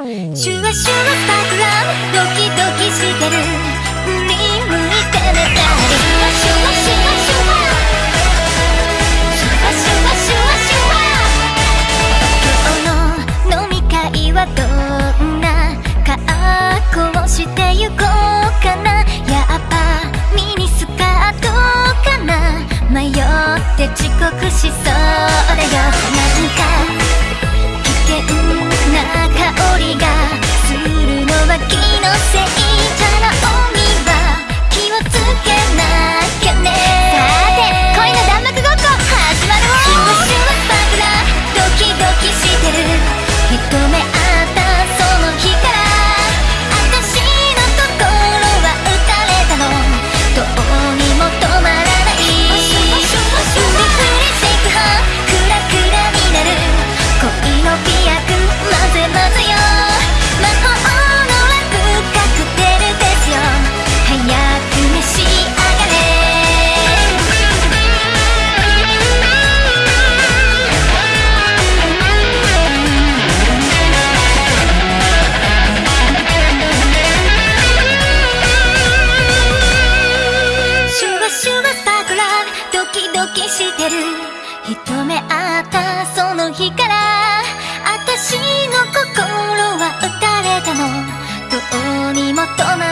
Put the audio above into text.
シュワシュワスパークラドキドキしてる。一目あったその日から私の心は打たれたの。どうにも止まらない。